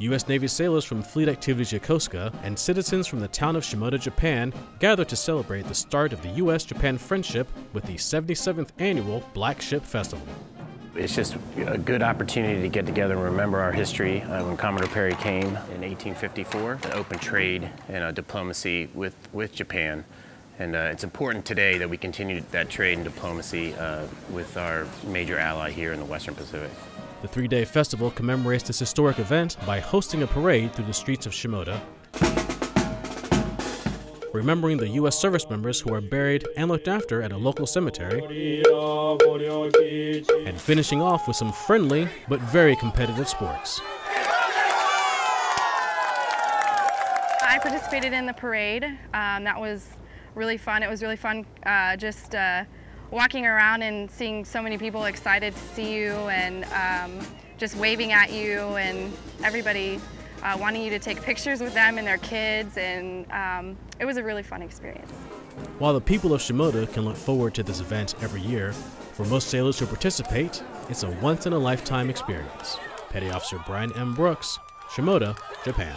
U.S. Navy sailors from Fleet Activities Yokosuka and citizens from the town of Shimoda, Japan gathered to celebrate the start of the U.S. Japan friendship with the 77th annual Black Ship Festival. It's just a good opportunity to get together and remember our history uh, when Commodore Perry came in 1854, an open trade and uh, diplomacy with, with Japan. And uh, it's important today that we continue that trade and diplomacy uh, with our major ally here in the Western Pacific. The three day festival commemorates this historic event by hosting a parade through the streets of Shimoda, remembering the U.S. service members who are buried and looked after at a local cemetery, and finishing off with some friendly but very competitive sports. I participated in the parade. Um, that was really fun. It was really fun uh, just uh, walking around and seeing so many people excited to see you and um, just waving at you and everybody uh, wanting you to take pictures with them and their kids and um, it was a really fun experience. While the people of Shimoda can look forward to this event every year, for most sailors who participate, it's a once-in-a-lifetime experience. Petty Officer Brian M. Brooks, Shimoda, Japan.